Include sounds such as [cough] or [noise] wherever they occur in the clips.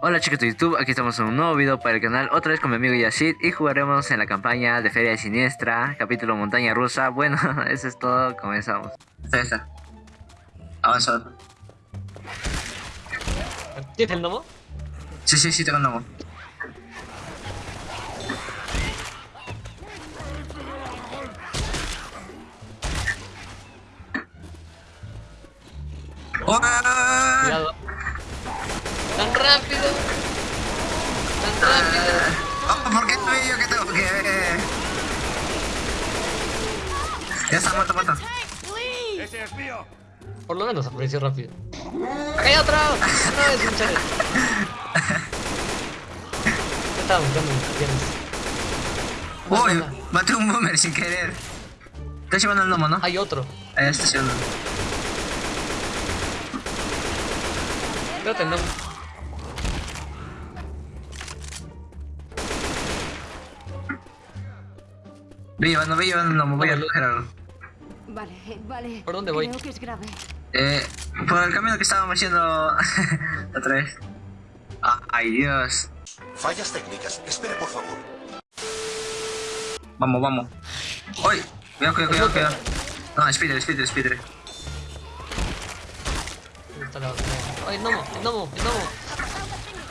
Hola chicos de YouTube, aquí estamos en un nuevo video para el canal, otra vez con mi amigo Yashid y jugaremos en la campaña de Feria Siniestra, capítulo Montaña Rusa. [laughs] Bueno, eso es todo, comenzamos. Está, está. Avanza. ¿Tienes el gnomo? Sí, sí, sí, tengo un gnomo. ¡Oh! Cuidado. ¡Tan rápido! ¡Tan rápido! Oh, ¿Por qué soy yo que tengo que...? Ya está muerto, muerto. Por lo menos apareció rápido. ¡Acá hay otro! ¡No es un chale! Ya estaba buscando mis piernas. Uy, maté un boomer sin querer. Está llevando el gnomo, ¿no? Hay otro. Ahí está llevando. Espérate, no. Ve llevando, ve llevando el gnomo, voy a Vale. coger algo. Vale, vale. ¿Por dónde voy? Creo que es grave. Eh, por el camino que estábamos yendo [laughs] otra vez. Ah, ay, Dios. Fallas técnicas. Espere, por favor. Vamos, vamos. ¡Uy! Cuidado, cuidado, cuidado, cuidado. No, speeder, speeder, speeder. ¿Dónde está la otra? ¡Ay, el gnomo! ¡El gnomo! ¡El gnomo!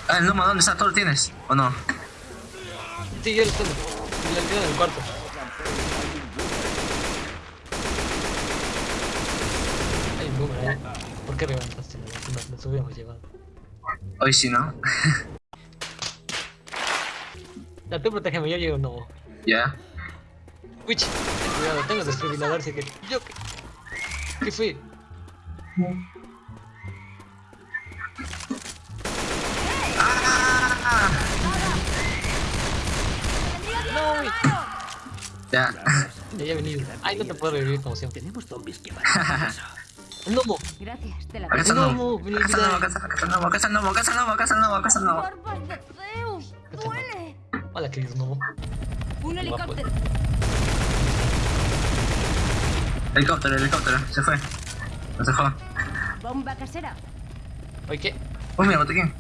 Ah, el gnomo, ¿dónde está? ¿Tú lo tienes? ¿O no? Sí, yo lo tengo. Lo tengo en el cuarto. Hay un boomer ahí. ¿Por qué levantaste la vacuna? Nos hubiéramos llevado. Hoy sí, ¿no? [laughs] Ya, tú protégeme, yo llego gnomo. Ya. Witch, ten cuidado, tengo desfibrilador, así que... ¿Yo qué? ¿Qué fui? ¡Ah! ¡No! Ya. Ya he venido. Ay, no te puedo revivir como siempre. Tenemos zombies que van ¡Un [laughs] gnomo! Gracias, te la No, gnomo. gnomo, gnomo, gnomo, gnomo, gnomo, el gnomo. ¡Barbas de Zeus! ¡Huele! Hola, querido gnomo. ¡Un helicóptero! Helicóptero, helicóptero. Se fue. Nos dejó. ¡Bomba casera! Oye, ¿qué? Oh, mira, botiquín.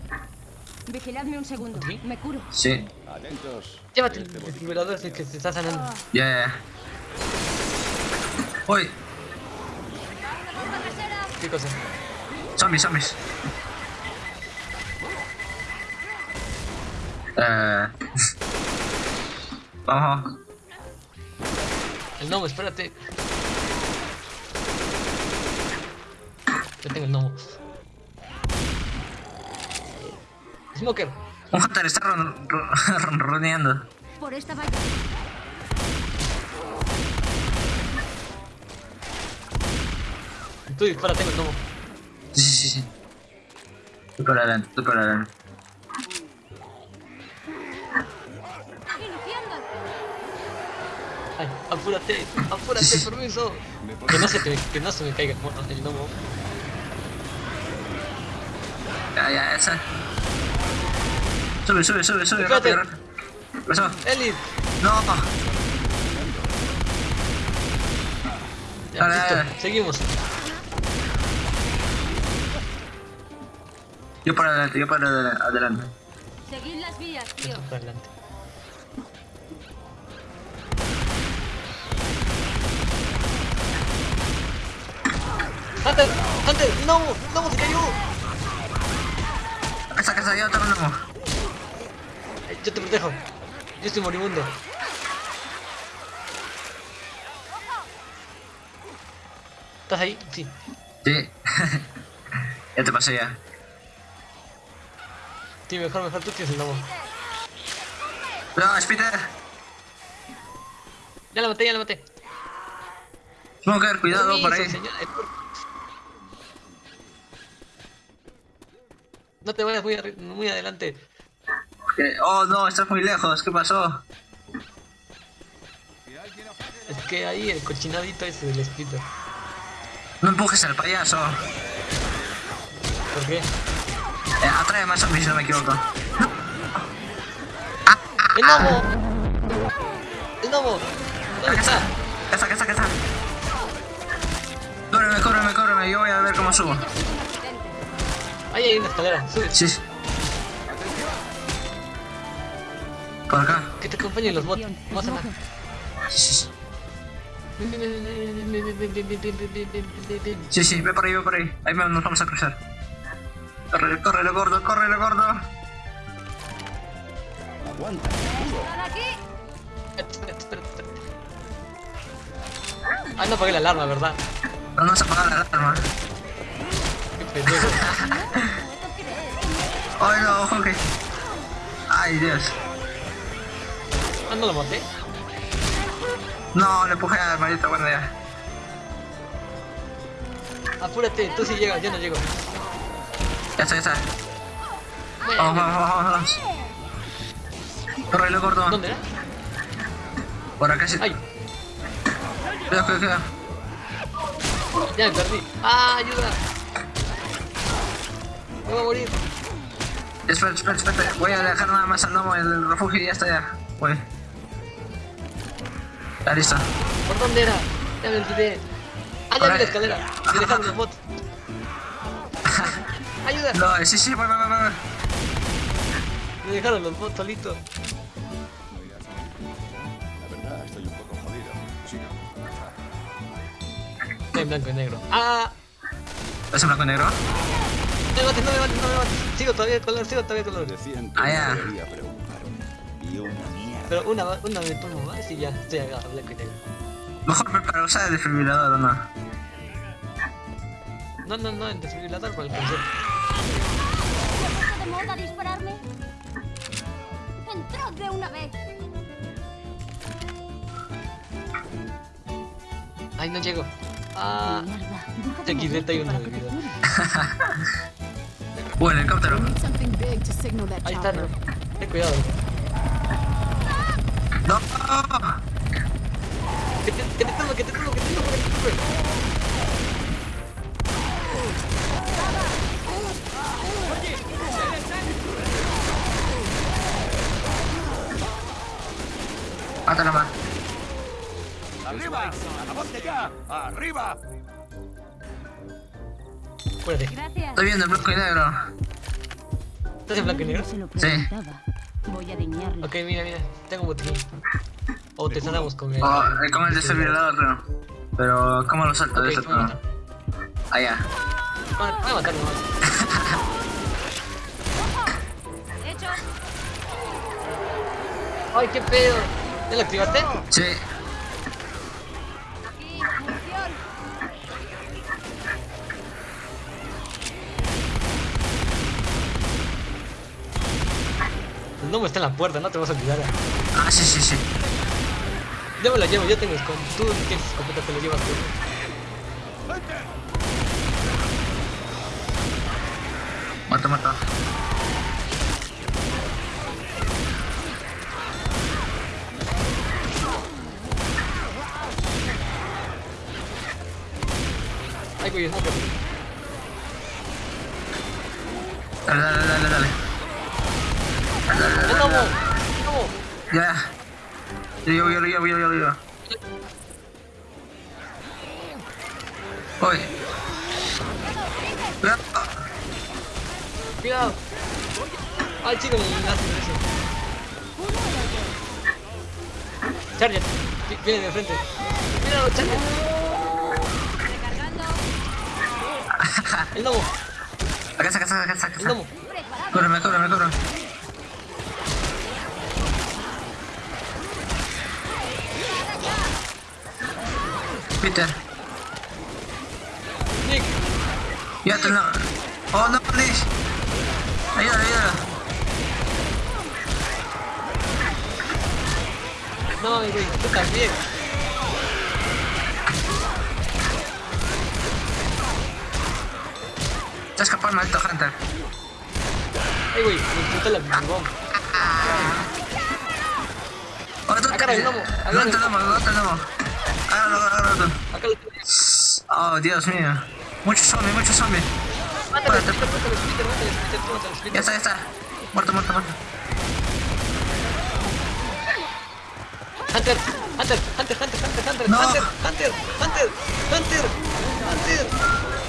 Vigiladme un segundo. ¿Sí? Me curo. Sí. Llévate el que se está sanando. Ya, ya, ya. Uy, ¿Qué cosa? zombies, zombies. Eh. [laughs] Vamos. El gnomo, espérate. Ya tengo el gnomo. Smoker. Un hunter está ron- ron- [laughs] ronroneando. Por esta valla. Tú dispara, tengo el gnomo. Sí, sí, sí. Tú para adelante, tú para adelante. Ay, apúrate, apúrate, permiso. Que no se, te, que no se me caiga el gnomo. Ya, ya, esa. Sube, sube, sube, sube, Espérate. rápido, rápido. ¿Qué pasó? Ellie, No. ya, listo, seguimos. Yo para adelante, yo para adela- adelante. Seguid las vías, tío. Para adelante. Hunter, Hunter, no, no, se cayó. Casa yo tengo un gnomo. Ay, Yo te protejo. Yo estoy moribundo. ¿Estás ahí? Sí. Sí. [laughs] ya te pasé ya. Sí, mejor, mejor tú tienes el gnomo. No, Spider. Ya la maté, ya la maté. Smoker, cuidado por ahí. No te vayas muy, muy adelante. Oh no, estás muy lejos. ¿Qué pasó? Es que ahí el cochinadito ese del espíritu. No empujes al payaso. ¿Por qué? Eh, atrae más zombies si no me equivoco. ¡El gnomo! ¡El gnomo! ¿Dónde está? Acá está, acá está, acá está. Cóbreme, cóbreme, cóbreme. Yo voy a ver cómo subo. Ahí hay una escalera, sube. Sí. Por acá. Que te acompañen los bots. Vamos a. Sí, sí, ve por ahí, ve por ahí. Ahí nos vamos a cruzar. Corre, corre, gordo, corre, gordo. ¡Están aquí! Ah, no apagué la alarma, ¿verdad? Pero no se apaga la alarma. Qué pendejo. Ay, no, ok. Ay, Dios. Ah, no lo maté. No, le empujé al maldito, bueno, ya. Apúrate, tú sí llegas, yo no llego. Ya está, ya está. Vamos, vamos, vamos, vamos. Corre, gordo. ¿Dónde era? Por acá sí. Ay, Cuidado, cuidado, cuidado. ya perdí. Ah, ayuda. Me voy a morir. Espera, espera, espera. Voy a dejar nada más al gnomo en el refugio y ya está ya. Voy. Ya listo. ¿Por dónde era? Ya me olvidé. Ah, ya vi la escalera. Me dejaron los bots. Ayuda. No, sí, sí, voy, voy, voy, voy. Me dejaron los bots solitos. La verdad, estoy un poco jodido. Sí. Estoy en blanco y negro. Ah, ¿Es en blanco y negro? no me mates, no me mates, no me mates. Sigo todavía de color, sigo todavía de color. Ah, ya. no. Y una mierda. Pero una, una me pongo más y ya estoy acá, blanco y negro. Mejor me para usar el desfibrilador o no. No, no, no, en desfibrilador con el concepto. ¿Está de moda dispararme? ¡Entrad de una vez! Ay, no llego. Ah, de que te vida. cure. El helicóptero. Ahí está, no. Ten cuidado. ¡No! Que te, que te tumbe, que te tumbe, que te tumbe, que te. Mátalo más. ¡Arriba! ¡Avance ya! ¡Arriba! Gracias. Estoy viendo el blanco y negro. ¿Estás en blanco y negro? Sí. Voy a. Ok, mira, mira. Tengo un botiquín. O te sanamos con el... Oh, como el desfibrilador, creo. Pero, ¿cómo lo salto de Ok, eso? a. Allá. Voy a matar nomás. [laughs] ¡Hecho! Ay, qué pedo. ¿Ya lo activaste? Sí. El gnomo está en la puerta, no te vas a olvidar. Ah, sí, sí, sí. Yo me la llevo, yo tengo escopeta. Tú tienes escopeta, te lo llevas tú. Mata, mata. No, Dale, dale, dale, dale. ¡El gnomo! ¡El gnomo! Ya. Yo lo llevo, yo lo llevo. Uy. Cuidado. ¡Ay, chico, el ácido ese! Charger, vi- viene de frente. ¡Míralo, Charger! ¡El gnomo! Acá está, acá está, acá está. acá ¡El está. gnomo! Cúbreme, cúbreme, cúbreme. Peter, ¡Nick! ya te lo. Oh no, Liz. Ayúdalo, ayúdalo. No, mi güey, tú también. Escapó el maldito Hunter. Ay, güey, me la. Oh, tú Agarra el agarra No el no te gnomo. Agárralo, agárralo. Acá lo tengo. Oh, Dios mío. Muchos zombies, muchos zombies. Tú mátale, Ya está, ya está. Muerto, muerto, muerto. Hunter, Hunter, Hunter, Hunter, Hunter, Hunter. Hunter, Hunter, Hunter, Hunter, Hunter.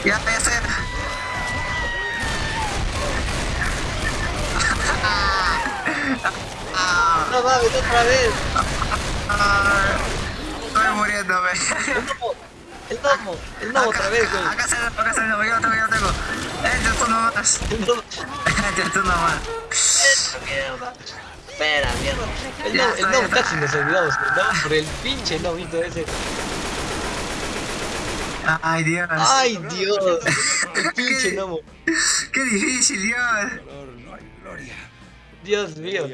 Ya, ya está. No, No mames, otra vez. Estoy muriéndome. El gnomo. El gnomo. El gnomo otra vez, güey. Acá gnomo, acá gnomo, yo lo tengo, yo lo tengo. Entre tú nomás. Entre tú nomás. Esta mierda. Espera, mierda. El Ya gnomo, el está, gnomo casi nos olvidamos. El gnomo por el pinche gnomito ese. Ay, Dios. Ay, [laughs] Dios. El pinche gnomo. Qué difícil, Dios. Dios mío.